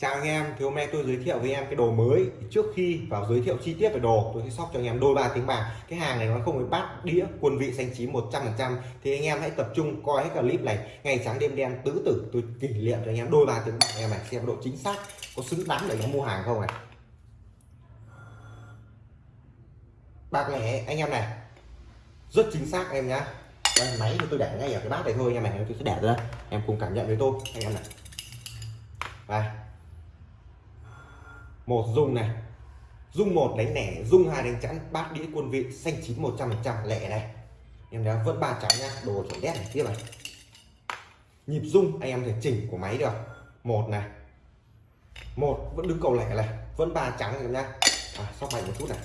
Chào anh em, thì hôm nay tôi giới thiệu với em cái đồ mới. Trước khi vào giới thiệu chi tiết về đồ Tôi sẽ sóc cho anh em đôi ba tiếng bạc. Cái hàng này nó không phải bát đĩa quân vị xanh chín 100% Thì anh em hãy tập trung coi hết clip này. Ngày sáng đêm đen tứ tử. Tôi kỷ niệm cho anh em đôi ba tiếng bạc. Em này Xem độ chính xác có xứng đáng để nó mua hàng không này. Bạc lẻ anh em này Rất chính xác em nhá. Đây, máy thì tôi để ngay ở cái bát này thôi anh em này tôi sẽ để ra. Em cùng cảm nhận với tôi anh em này. Đây một dung này. Dung một đánh lẻ dung hai đánh chẵn bát đĩa quân vị xanh chín một trăm phần trăm lẻ này. Em đã vẫn ba trắng nhá đồ chuẩn đét này tiếp này nhịp dung anh em thể chỉnh của máy được. Một này. Một vẫn đứng cầu lẻ này. Vẫn ba trắng em nhá. À, sóc mạnh một chút này.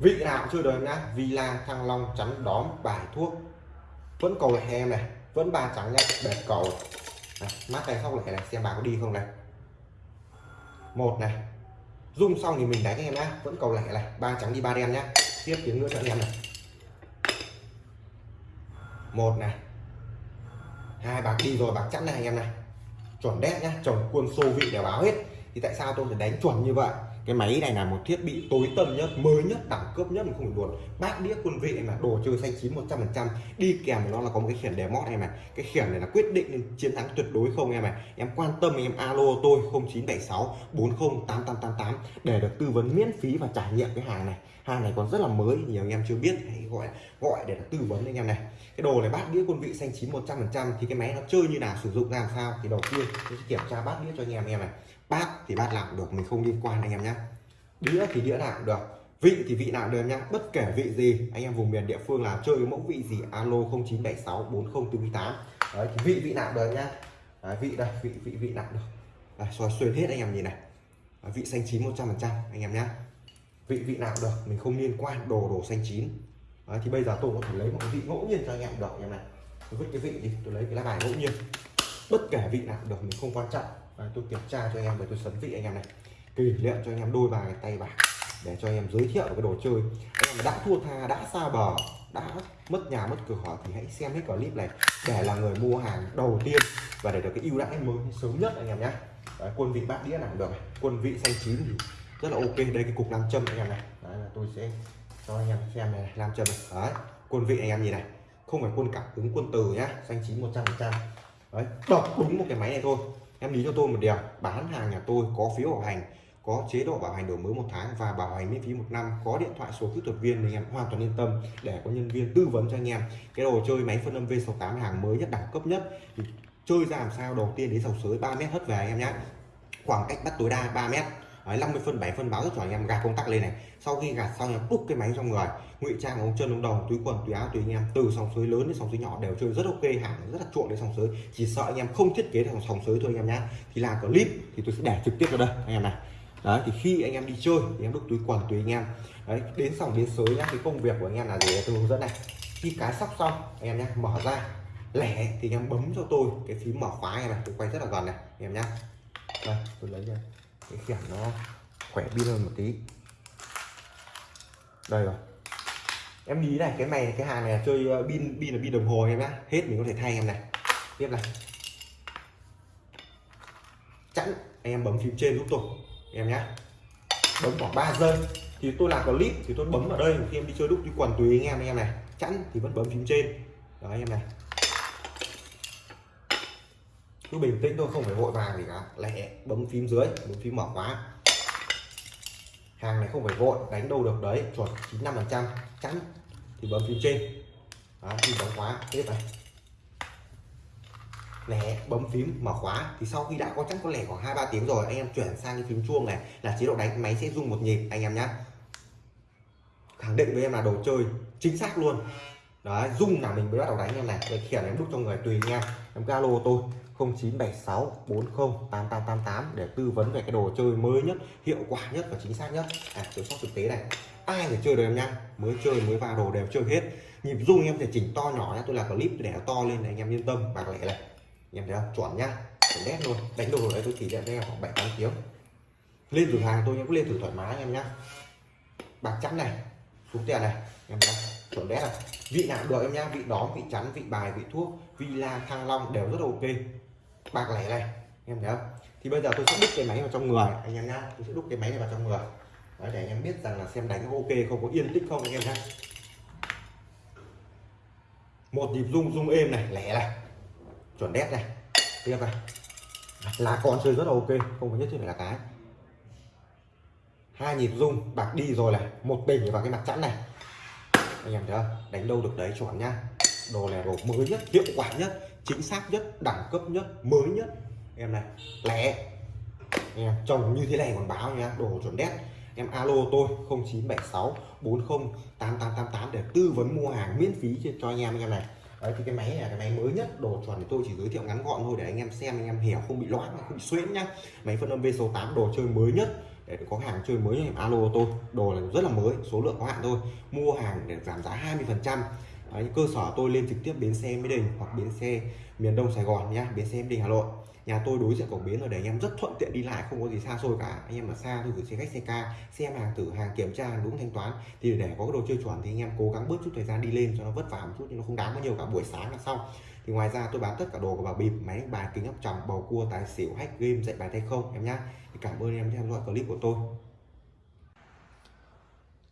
Vị nào cũng chưa đời nhá. Villa thăng long chắn đóm bài thuốc. Vẫn cầu lẻ em này. Vẫn ba trắng nhá bẹt cầu. Này, mắt tay sóc lẻ này xem bà có đi không này một này. Rung xong thì mình đánh em nhá. Vẫn cầu lẻ này. Ba trắng đi ba đen nhá. Tiếp tiếng nữa cho anh em này. Một này. Hai, bạc đi rồi, bạc chẵn này anh em này. Chuẩn đét nhá. Chồng quân xô vị để báo hết. Thì tại sao tôi phải đánh chuẩn như vậy? Cái máy này là một thiết bị tối tân nhất, mới nhất, đẳng cấp nhất mà không phải buồn. Bát đĩa quân vị là đồ chơi xanh chín 100 phần trăm. Đi kèm với nó là có một cái khiển đề mót em này. Cái khiển này là quyết định chiến thắng tuyệt đối không em này em quan tâm em alo tôi 0976 408888 để được tư vấn miễn phí và trải nghiệm cái hàng này hàng này còn rất là mới nhiều anh em chưa biết hãy gọi gọi để tư vấn anh em này. Cái đồ này bát đĩa quân vị xanh chín 100 phần trăm thì cái máy nó chơi như nào sử dụng làm sao? Thì đầu tiên tôi sẽ kiểm tra bát đĩa cho anh em em này. Bát thì bát làm được mình không liên quan anh em nhé đĩa thì đĩa làm được vị thì vị nào được nhá. Bất kể vị gì anh em vùng miền địa phương là chơi cái mẫu vị gì alo 0976 4048 đấy thì vị vị nào được nhá. Đấy, vị đây vị vị vị nào được. Đấy, xoay xuyên hết anh em nhìn này. Đấy, vị xanh chín 100 phần trăm anh em nhá vị vị nào cũng được mình không liên quan đồ đồ xanh chín. Đấy, thì bây giờ tôi có thể lấy một cái vị ngẫu nhiên cho anh em được anh em này. Tôi vứt cái vị đi tôi lấy cái lá bài ngẫu nhiên. Bất kể vị nào cũng được mình không quan trọng. Và tôi kiểm tra cho anh em và tôi sấn vị anh em này. Kỷ niệm cho anh em đôi bài tay bạc để cho anh em giới thiệu cái đồ chơi. Anh em đã thua tha đã xa bờ đã mất nhà mất cửa thì hãy xem hết clip này để là người mua hàng đầu tiên và để được cái ưu đãi mới sớm nhất anh em nhé. Quân vị bát đĩa nào được quân vị xanh chín thì rất là ok đây cái cục nam châm anh em này. Đấy, là tôi sẽ cho anh em xem này nam châm này. Đấy, quân vị anh em nhìn này. Không phải quân cảm ứng quân từ nhá xanh chín một trăm phần trăm. Đấy đọc đúng một cái máy này thôi. Em lý cho tôi một điều bán hàng nhà tôi có phiếu bảo hành có chế độ bảo hành đổi mới một tháng và bảo hành miễn phí một năm có điện thoại số kỹ thuật viên thì em hoàn toàn yên tâm để có nhân viên tư vấn cho anh em. Cái đồ chơi máy phân âm V68 hàng mới nhất đẳng cấp nhất. Thì chơi ra làm sao đầu tiên đến sòng sới 3 mét hất về anh em nhé khoảng cách bắt tối đa 3 mét. Đấy, 50 phân 7 phân báo rất cho anh em gạt công tắc lên này sau khi gạt xong em đúc cái máy trong người ngụy trang ống chân ống đầu túi quần túi áo túi anh em từ sòng sới lớn đến sòng sới nhỏ đều chơi rất ok hàng rất là chuộng đến sòng sới chỉ sợ anh em không thiết kế được sòng sới thôi anh em nhá thì làm clip thì tôi sẽ để trực tiếp vào đây anh em này đấy thì khi anh em đi chơi thì em đúc túi quần túi anh em đấy đến sòng đến sới nhá cái công việc của anh em là gì tôi hướng dẫn này khi cái sóc xong anh em nhá mở ra lẻ thì anh em bấm cho tôi cái phím mở khóa này, này tôi quay rất là gần này anh em nhá đây tôi lấy ra cái khiển nó khỏe pin hơn một tí. Đây rồi. Em lý này, cái này, cái hàng này là chơi ờ, pin pin là pin đồng hồ em nhá. Hết mình có thể thay em này. Tiếp này. Chẵn. Anh em bấm phím trên giúp tôi, em nhá. Bấm khoảng 3 giây. Thì tôi làm clip thì tôi bấm ở đây. Khi em đi chơi đúc đi quần tùy anh em anh em này. Chẵn thì vẫn bấm phím trên. Đó, anh em này cứ bình tĩnh thôi không phải vội vàng gì cả. Lẹ bấm phím dưới bấm phím mở khóa. Hàng này không phải vội đánh đâu được đấy chuẩn 95 phần trăm chắn thì bấm phím trên. Đó, phím bấm khóa tiếp này. Lẻ bấm phím mở khóa. Thì sau khi đã có chắc có lẻ khoảng hai ba tiếng rồi anh em chuyển sang cái phím chuông này là chế độ đánh máy sẽ rung một nhịp anh em nhé khẳng định với em là đồ chơi chính xác luôn đấy, rung là mình mới bắt đầu đánh em này. Cái khiển em đúc cho người tùy nha. Em em alo tôi 0976 408888 để tư vấn về cái đồ chơi mới nhất, hiệu quả nhất và chính xác nhất. À tôi sóc thực tế này. Ai phải chơi được em nha? Mới chơi, mới vào, đồ đều chơi hết. Nhịp rung em thể chỉnh to nhỏ nha tôi là clip để nó to lên này anh em yên tâm. Bạc lẻ này anh em thấy không? Chuẩn nhá chuẩn đét luôn. Đánh đồ đấy tôi chỉ cho em khoảng bảy tám tiếng. Lên thử hàng tôi em cũng lên thử thoải mái anh em nhá. Bạc trắng này. Xuống tiền này. Em thấy chuẩn đét này vị nào được em nhá vị đó vị chắn vị bài vị thuốc vị la thăng long đều rất ok. Bạc lẻ này em thấy không? Thì bây giờ tôi sẽ đúc cái máy vào trong người anh em nhá. Tôi sẽ đúc cái máy này vào trong người. Đấy, để anh em biết rằng là xem đánh có ok không có yên tĩnh không anh em nhá. Một nhịp rung rung êm này lẻ này. Chuẩn đét này. Tiếp này. Lá con chơi rất là ok không có nhất thiết phải là cái. Hai nhịp rung bạc đi rồi này. Một bình vào cái mặt chẵn này anh em thấy không? Đánh đâu được đấy chuẩn nhá đồ này đồ mới nhất, hiệu quả nhất, chính xác nhất, đẳng cấp nhất, mới nhất. Em này, lẻ. Em trồng như thế này còn báo nhá đồ chuẩn đét. Em alo tôi 0976 40 8888 để tư vấn mua hàng miễn phí cho anh em anh em này. Đấy, thì cái máy này là cái máy mới nhất, đồ chuẩn thì tôi chỉ giới thiệu ngắn gọn thôi để anh em xem, anh em hiểu, không bị loãng, không bị xuyễn nhá. Máy phân âm V số 8 đồ chơi mới nhất để có hàng chơi mới em alo tôi, đồ là rất là mới, số lượng có hạn thôi. Mua hàng để giảm giá 20 phần trăm. Cơ sở tôi lên trực tiếp bến xe Mỹ Đình hoặc bến xe miền Đông Sài Gòn nhá, bến xe Mỹ Đình Hà Nội. Nhà tôi đối diện cổng bến rồi để anh em rất thuận tiện đi lại, không có gì xa xôi cả. Anh em ở xa tôi gửi xe khách, xe ca, xem hàng thử, hàng kiểm tra, hàng đúng, thanh toán. Thì để có cái đồ chơi chuẩn thì anh em cố gắng bớt chút thời gian đi lên cho nó vất vả một chút nhưng nó không đáng bao nhiêu cả, buổi sáng là xong thì ngoài ra tôi bán tất cả đồ của bảo bịp máy bài kính áp tròng bầu cua tài xỉu hack game dạy bài tay không em nhá. Thì cảm ơn em theo dõi clip của tôi.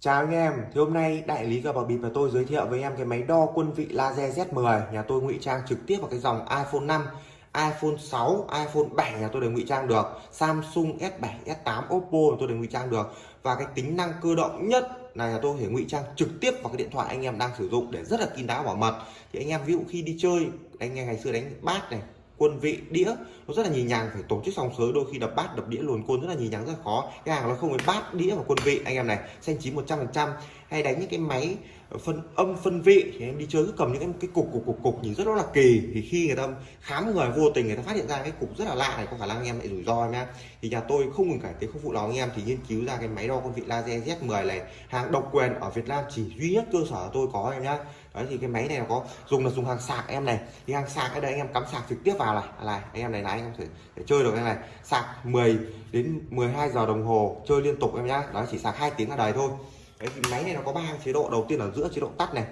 Chào anh em, thì hôm nay đại lý cờ bạc bịp và tôi giới thiệu với em cái máy đo quân vị laser Z10 nhà tôi ngụy trang trực tiếp vào cái dòng iPhone 5 iPhone 6, iPhone 7 nhà tôi đều ngụy trang được. Samsung S7, S8, Oppo tôi đều ngụy trang được. Và cái tính năng cơ động nhất này là tôi có thể ngụy trang trực tiếp vào cái điện thoại anh em đang sử dụng để rất là kín đáo bảo mật. Thì anh em ví dụ khi đi chơi, anh em ngày xưa đánh bát này, quân vị, đĩa, nó rất là nhì nhàng, phải tổ chức xong sới, đôi khi đập bát, đập đĩa luồn côn rất là nhì nhàng, rất là khó. Cái hàng nó không phải bát, đĩa và quân vị, anh em này, xanh chín 100 phần trăm. Hay đánh những cái máy phân âm phân vị thì em đi chơi cứ cầm những cái, cục cục cục cục nhìn rất là kỳ. Thì khi người ta khám người vô tình người ta phát hiện ra cái cục rất là lạ này có khả năng anh em lại rủi ro em nhá thì nhà tôi không ngừng cải tiến không phụ lòng anh em thì nghiên cứu ra cái máy đo con vị laser Z10 này. Hàng độc quyền ở Việt Nam chỉ duy nhất cơ sở tôi có em nhá. Đấy thì cái máy này nó có dùng là dùng hàng sạc em này. Thì hàng sạc ở đây anh em cắm sạc trực tiếp vào này. À, này anh em này là anh em thể, thể chơi được cái này. Sạc 10 đến 12 giờ đồng hồ chơi liên tục em nhá. Đó chỉ sạc hai tiếng là đời thôi cái thì máy này nó có ba chế độ. Đầu tiên là giữa chế độ tắt này,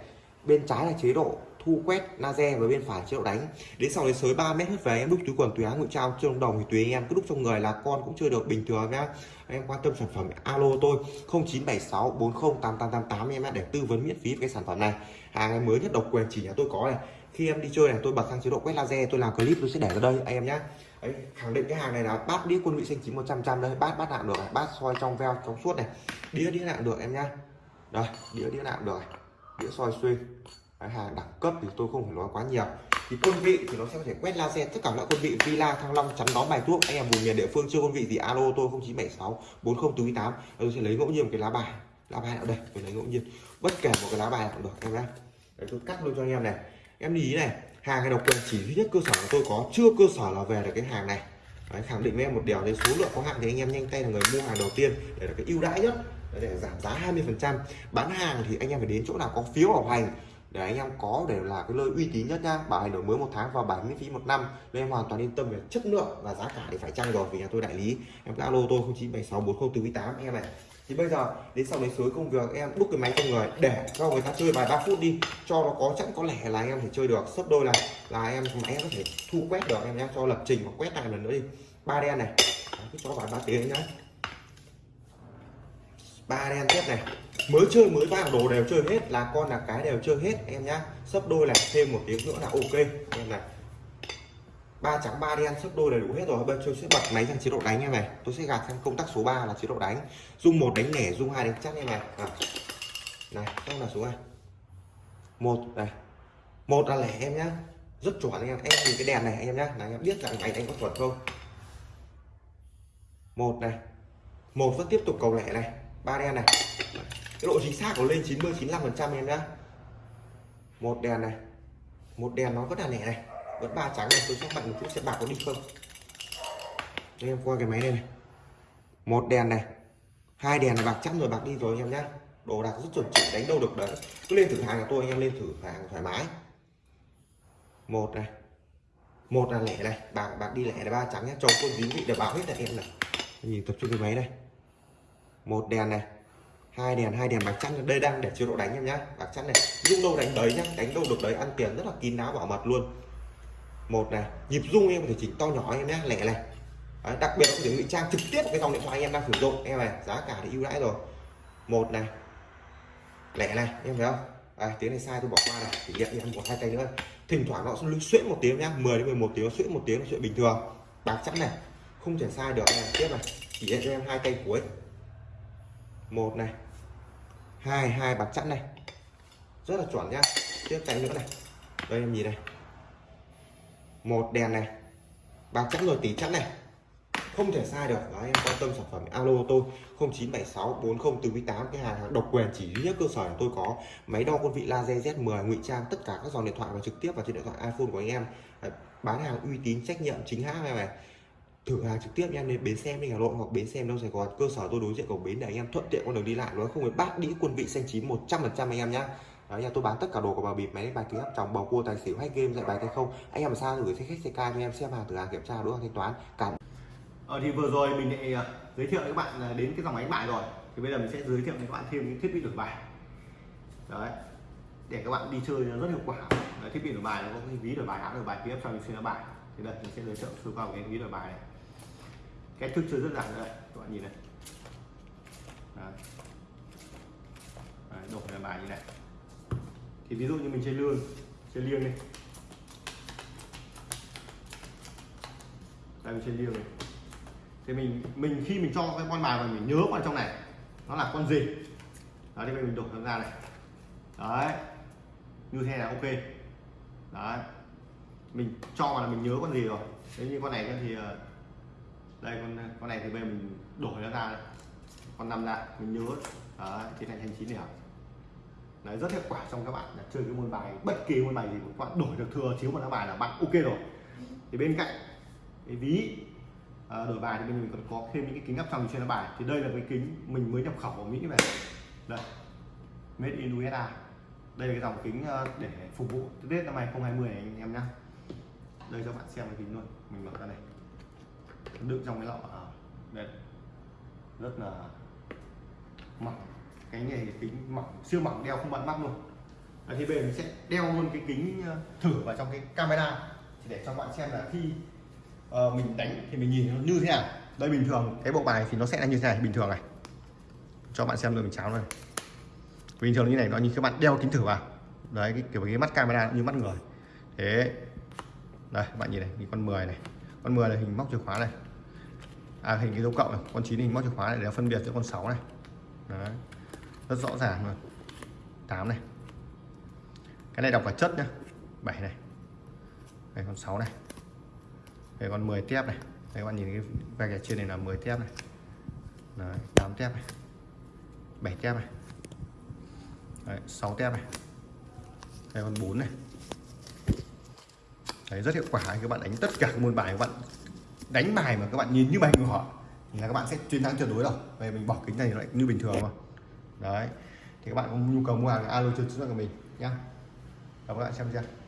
bên trái là chế độ thu quét laser và bên phải chế độ đánh. Đến sau đến sới 3 mét hết về, em đúc túi quần, túi áo ngụy trao chưa đồng thì tùy anh em. Cứ đúc trong người là con cũng chưa được bình thường nhá. Em quan tâm sản phẩm alo tôi 0976 40 8888 em để tư vấn miễn phí về cái sản phẩm này. Hàng mới nhất độc quyền chỉ nhà tôi có này khi em đi chơi này tôi bật sang chế độ quét laser tôi làm clip tôi sẽ để ở đây anh em nhé Đấy, khẳng định cái hàng này là bát đĩa quân vị xanh chín một trăm đây bát bát nạm được này bát soi trong veo trong suốt này. Đĩa đĩa nạm được em nhá. Đây đĩa đĩa nạm được đĩa soi xuyên. Đấy, hàng đẳng cấp thì tôi không phải nói quá nhiều. Thì quân vị thì nó sẽ có thể quét laser tất cả loại quân vị villa thăng long chắn đón bài thuốc. Anh em vùng miền địa phương chưa quân vị thì alo tôi 0976 4048 tôi sẽ lấy ngẫu nhiên một cái lá bài lá bài ở đây tôi lấy ngẫu nhiên. Bất kể một cái lá bài nào được em nhé đấy tôi cắt luôn cho anh em này em ý này hàng này độc quyền chỉ duy nhất cơ sở của tôi có chưa cơ sở là về được cái hàng này. Đấy, khẳng định với em một điều đấy số lượng có hạn thì anh em nhanh tay là người mua hàng đầu tiên để là cái ưu đãi nhất để giảm giá 20 phần trăm. Bán hàng thì anh em phải đến chỗ nào có phiếu bảo hành để anh em có để là cái nơi uy tín nhất nha bảo hành đổi mới một tháng và bảo miễn phí một năm nên em hoàn toàn yên tâm về chất lượng và giá cả thì phải chăng rồi vì nhà tôi đại lý. Em alo tôi 0976 4048 em này thì bây giờ, đến sau đấy suối công việc, em đúc cái máy cho người để cho người ta chơi vài 3 phút đi, cho nó có chẵn có lẻ là em thể chơi được. Sấp đôi này là em máy có thể thu quét được, em nhé cho lập trình và quét lại lần nữa đi. Ba đen này. Cứ cho vài ba tiếng nhá. Ba đen tiếp này. Mới chơi, mới vào, đồ đều chơi hết, là con là cái đều chơi hết, em nhá. Sấp đôi này, thêm một tiếng nữa là ok. Em này ba trắng, ba đen sấp đôi đầy đủ hết rồi. Bây giờ tôi sẽ bật máy sang chế độ đánh em này. Tôi sẽ gạt sang công tắc số 3 là chế độ đánh. Dung một đánh lẻ dung hai đánh chắc em này. À. này xong là số hai. một, này. Một là lẻ em nhá. Rất chuẩn anh em. Em nhìn cái đèn này anh em nhá. Là anh em biết rằng máy đánh có chuẩn không? Một này. Một vẫn tiếp tục cầu lẻ này. Ba đen này. Cái độ chính xác của lên 90 95 phần trăm em nhá. Một đèn này. Một đèn nó vẫn là lẻ này vẫn ba trắng này tôi sẽ bật một chút xem bạc có đi không? Đây em qua cái máy này, này. Một đèn này hai đèn là bạc chắc rồi bạc đi rồi anh em nhá. Đồ đạc rất chuẩn chỉ đánh đâu được đấy. Cứ lên thử hàng của tôi anh em lên thử hàng thoải mái. Một này một là lẻ này bạc bạc đi lẻ là ba trắng nhá. Chồng quân dính vị để báo hết là em này. Nhìn tập trung cái máy này. Một đèn này hai đèn hai đèn bạc chắn đây đang để chế độ đánh em nhá bạc chắn này. Rung đâu đánh đấy nhá đánh đâu được đấy ăn tiền rất là kín đáo bảo mật luôn một này nhịp rung em có thể chỉnh to nhỏ em nhé lẻ này Đấy, đặc biệt là có thể ngụy trang trực tiếp cái dòng điện thoại anh em đang sử dụng. Em này giá cả thì ưu đãi rồi. Một này lẻ này em thấy không? À, tiếng này sai tôi bỏ qua này chỉ nhận em một hai cây nữa. Thỉnh thoảng nó sẽ xuyễn một tiếng nhá 10 đến 11 tiếng xuyễn một tiếng là chuyện bình thường. Bạc chẵn này không thể sai được này. Tiếp này chỉ nhận cho em hai cây cuối. Một này hai hai bạc chẵn này. Rất là chuẩn nhá. Tiếp tay nữa này. Đây em nhìn này một đèn này. Bạc chắc rồi tỷ chắn này. Không thể sai được. Đó em quan tâm sản phẩm alo tôi 0976 40 từ 8 cái hàng độc quyền chỉ duy nhất cơ sở tôi có máy đo quân vị laser Z10 ngụy trang tất cả các dòng điện thoại và trực tiếp vào trên điện thoại iPhone của anh em. Bán hàng uy tín trách nhiệm chính hãng này, này. Thử hàng trực tiếp em đến bến xe đi Hà Nội hoặc bến xe đâu Sài Gòn cơ sở tôi đối diện cầu bến để anh em thuận tiện con đường đi lại. Nó không phải bát đĩa quân vị xanh chín 100 phần trăm anh em nhá. Đấy, nhà tôi bán tất cả đồ của bà bịp máy bài ký áp chồng bầu cua tài xỉu hay game dạy bài tay không? Anh em làm sao gửi xe khách xe ca cho em xem hàng thử hàng kiểm tra đối thanh toán? Cảm Ờ, thì vừa rồi mình lại à, giới thiệu với các bạn đến cái dòng máy bài rồi. Thì bây giờ mình sẽ giới thiệu với các bạn thêm những thiết bị đổi bài. Đấy để các bạn đi chơi nó rất hiệu quả. Đấy, thiết bị đổi bài nó có cái ví đổi bài áo đổi bài tiếp trong xuyên bài. Thì đây mình sẽ giới thiệu sơ qua cái ví đổi bài này. Cách thức chơi rất giản đây các bạn nhìn này. Đấy. Đấy, đổi bài như này thì ví dụ như mình chơi lương chơi liêng đi. Đây, mình chơi liêng này thì mình mình khi mình cho cái con bài vào mình nhớ vào trong này, nó là con gì? Đó, thì mình đổ nó ra này. Đấy. Như thế là ok. Đấy. Mình cho vào là mình nhớ con gì rồi. Thế như con này thì ờ, đây, con con này thì bây giờ mình đổi nó ra đây. con năm ra, mình nhớ. Đấy, thì thành thành chín điểm đấy rất hiệu quả trong các bạn. Là chơi cái môn bài bất kỳ môn bài gì các bạn đổi được thừa chiếu một lá bài là bạn ok rồi. Thì bên cạnh cái ví à, đổi bài thì bên mình còn có thêm những cái kính áp tròng trên lá bài. Thì đây là cái kính mình mới nhập khẩu ở Mỹ về. Đây made in USA đây là cái dòng kính à, để phục vụ Tết năm 2020 này anh em nhá. Đây cho bạn xem cái kính luôn. Mình mở ra này. Đựng trong cái lọ à, đây. Rất là mỏng cái này kính mỏng siêu mỏng đeo không bận mắt luôn. À, thì bây giờ mình sẽ đeo luôn cái kính ờ, thử vào trong cái camera để cho bạn xem là khi uh, mình đánh thì mình nhìn nó như thế nào. Đây bình thường cái bộ bài thì nó sẽ là như thế này bình thường này. Cho bạn xem rồi mình cháo này bình thường như này nó như các bạn đeo kính thử vào. Đấy cái kiểu cái mắt camera như mắt người. Thế đây bạn nhìn này cái con 10 này. Con 10 là hình móc chìa khóa này. À hình cái dấu cộng này con 9 hình móc chìa khóa này để phân biệt giữa con 6 này. Đấy rất rõ ràng luôn. 8 này. Cái này đọc cả chất nhá. 7 này. Đây con 6 này. Đây con 10 tép này. Đây các bạn nhìn cái vạch ở trên này là 10 tép này. Đấy, 8 tép này. 7 tép này. Đấy, 6 tép này. Đây con 4 này. Đấy, rất hiệu quả các bạn đánh tất cả các môn bài các bạn đánh bài mà các bạn nhìn như bài của họ là các bạn sẽ chiến thắng tuyệt đối rồi về mình bỏ kính này lại như bình thường thôi đấy thì các bạn có nhu cầu mua hàng alo trực tiếp của mình nhé. cảm ơn các bạn xem chưa